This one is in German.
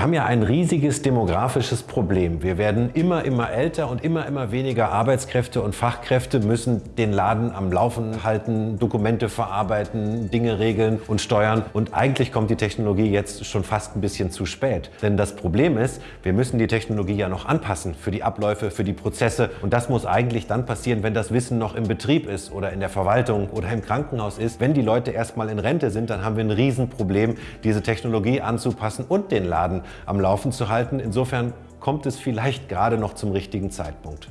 Wir haben ja ein riesiges demografisches Problem. Wir werden immer, immer älter und immer, immer weniger Arbeitskräfte und Fachkräfte müssen den Laden am Laufen halten, Dokumente verarbeiten, Dinge regeln und steuern. Und eigentlich kommt die Technologie jetzt schon fast ein bisschen zu spät. Denn das Problem ist, wir müssen die Technologie ja noch anpassen für die Abläufe, für die Prozesse. Und das muss eigentlich dann passieren, wenn das Wissen noch im Betrieb ist oder in der Verwaltung oder im Krankenhaus ist. Wenn die Leute erstmal in Rente sind, dann haben wir ein Riesenproblem, diese Technologie anzupassen und den Laden am Laufen zu halten. Insofern kommt es vielleicht gerade noch zum richtigen Zeitpunkt.